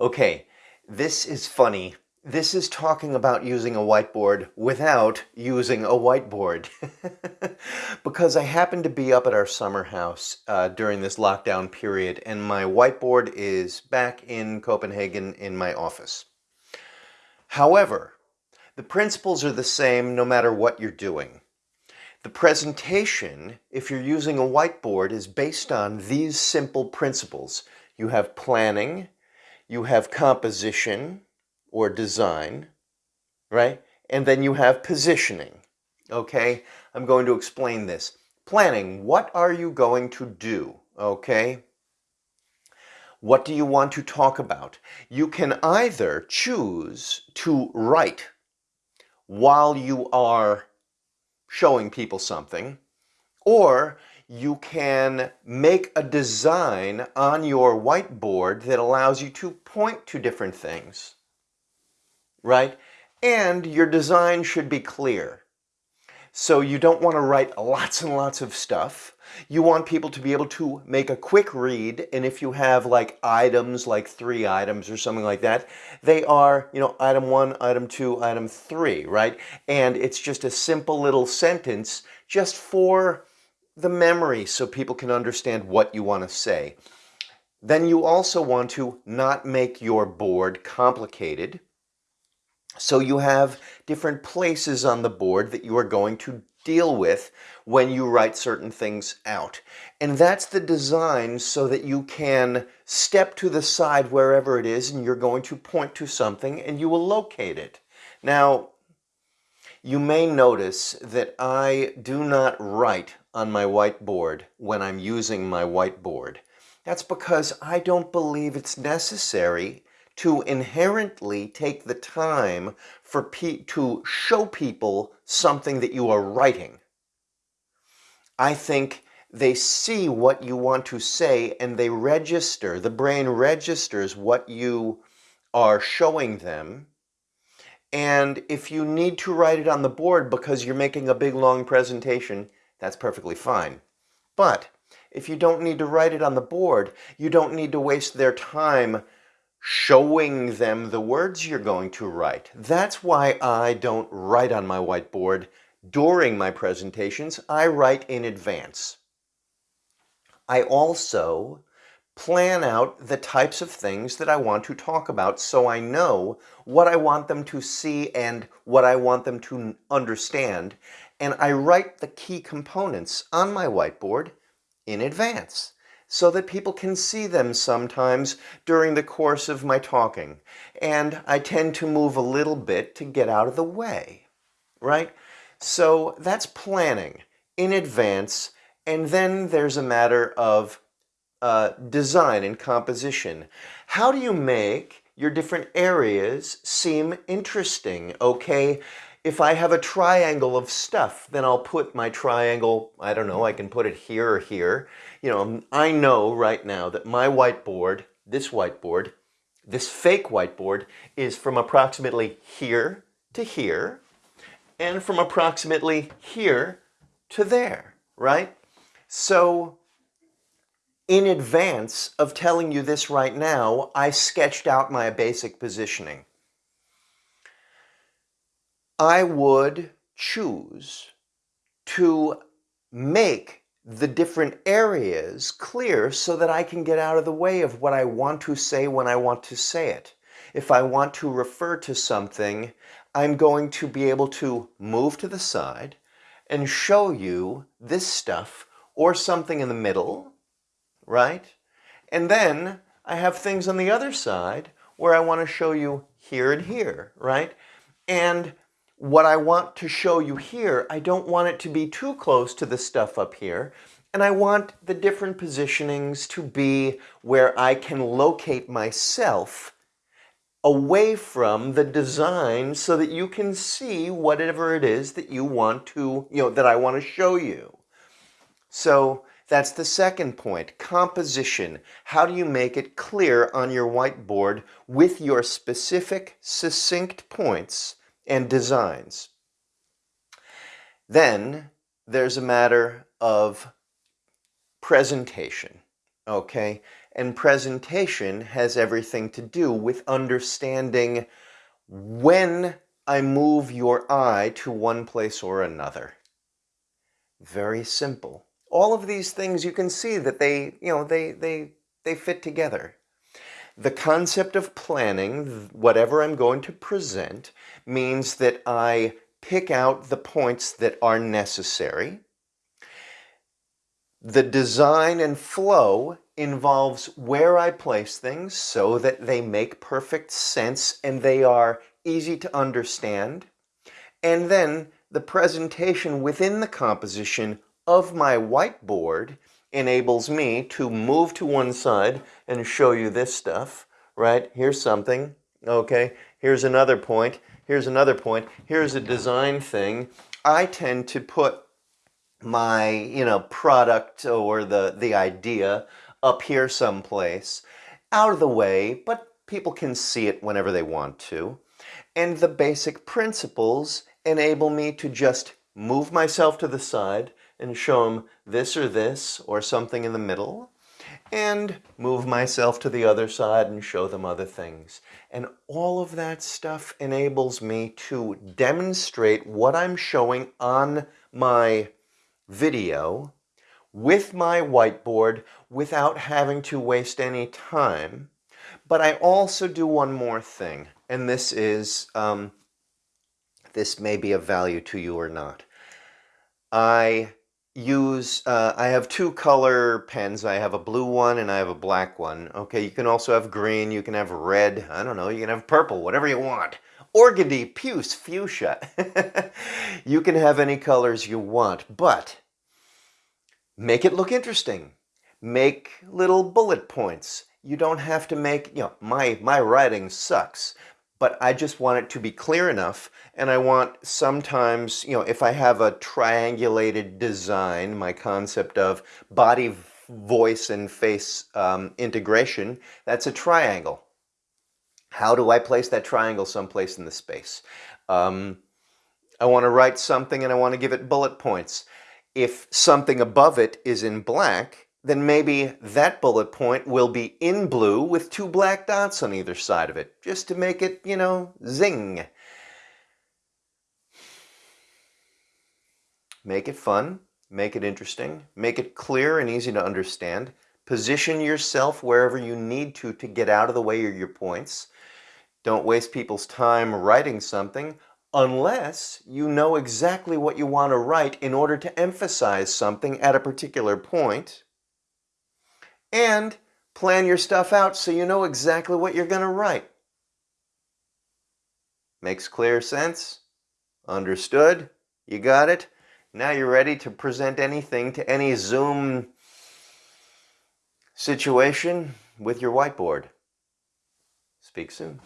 Okay, this is funny. This is talking about using a whiteboard without using a whiteboard. because I happened to be up at our summer house uh, during this lockdown period and my whiteboard is back in Copenhagen in my office. However, the principles are the same no matter what you're doing. The presentation, if you're using a whiteboard, is based on these simple principles. You have planning, you have composition or design, right? And then you have positioning, okay? I'm going to explain this. Planning, what are you going to do, okay? What do you want to talk about? You can either choose to write while you are showing people something, or you can make a design on your whiteboard that allows you to point to different things, right? And your design should be clear. So you don't want to write lots and lots of stuff. You want people to be able to make a quick read, and if you have like items, like three items or something like that, they are, you know, item one, item two, item three, right? And it's just a simple little sentence just for the memory so people can understand what you want to say. Then you also want to not make your board complicated. So you have different places on the board that you are going to deal with when you write certain things out. And that's the design so that you can step to the side wherever it is and you're going to point to something and you will locate it. Now, you may notice that I do not write on my whiteboard when I'm using my whiteboard. That's because I don't believe it's necessary to inherently take the time for to show people something that you are writing. I think they see what you want to say and they register, the brain registers what you are showing them. And if you need to write it on the board because you're making a big long presentation, that's perfectly fine. But if you don't need to write it on the board, you don't need to waste their time showing them the words you're going to write. That's why I don't write on my whiteboard during my presentations. I write in advance. I also plan out the types of things that I want to talk about so I know what I want them to see and what I want them to understand. And I write the key components on my whiteboard in advance so that people can see them sometimes during the course of my talking. And I tend to move a little bit to get out of the way, right? So that's planning in advance. And then there's a matter of uh, design and composition. How do you make your different areas seem interesting, okay? If I have a triangle of stuff, then I'll put my triangle, I don't know, I can put it here or here. You know, I know right now that my whiteboard, this whiteboard, this fake whiteboard is from approximately here to here and from approximately here to there, right? So in advance of telling you this right now, I sketched out my basic positioning. I would choose to make the different areas clear so that I can get out of the way of what I want to say when I want to say it. If I want to refer to something, I'm going to be able to move to the side and show you this stuff or something in the middle, right? And then I have things on the other side where I want to show you here and here, right? And what I want to show you here, I don't want it to be too close to the stuff up here. And I want the different positionings to be where I can locate myself away from the design so that you can see whatever it is that you want to, you know, that I want to show you. So that's the second point, composition. How do you make it clear on your whiteboard with your specific, succinct points and designs. Then there's a matter of presentation, okay? And presentation has everything to do with understanding when I move your eye to one place or another. Very simple. All of these things you can see that they, you know, they, they, they fit together. The concept of planning, whatever I'm going to present, means that I pick out the points that are necessary. The design and flow involves where I place things so that they make perfect sense and they are easy to understand. And then the presentation within the composition of my whiteboard enables me to move to one side and show you this stuff, right? Here's something, okay? Here's another point, here's another point, here's a design thing. I tend to put my, you know, product or the, the idea up here someplace, out of the way, but people can see it whenever they want to. And the basic principles enable me to just move myself to the side, and show them this or this or something in the middle and move myself to the other side and show them other things. And all of that stuff enables me to demonstrate what I'm showing on my video with my whiteboard without having to waste any time. But I also do one more thing, and this is, um, this may be of value to you or not. I use, uh, I have two color pens. I have a blue one and I have a black one. Okay, you can also have green, you can have red, I don't know, you can have purple, whatever you want. Organdy, puce, fuchsia. you can have any colors you want, but make it look interesting. Make little bullet points. You don't have to make, you know, my, my writing sucks but I just want it to be clear enough and I want sometimes, you know, if I have a triangulated design, my concept of body, voice, and face um, integration, that's a triangle. How do I place that triangle someplace in the space? Um, I want to write something and I want to give it bullet points. If something above it is in black, then maybe that bullet point will be in blue with two black dots on either side of it, just to make it, you know, zing. Make it fun, make it interesting, make it clear and easy to understand. Position yourself wherever you need to to get out of the way of your points. Don't waste people's time writing something unless you know exactly what you want to write in order to emphasize something at a particular point and plan your stuff out so you know exactly what you're going to write. Makes clear sense? Understood? You got it? Now you're ready to present anything to any Zoom situation with your whiteboard. Speak soon.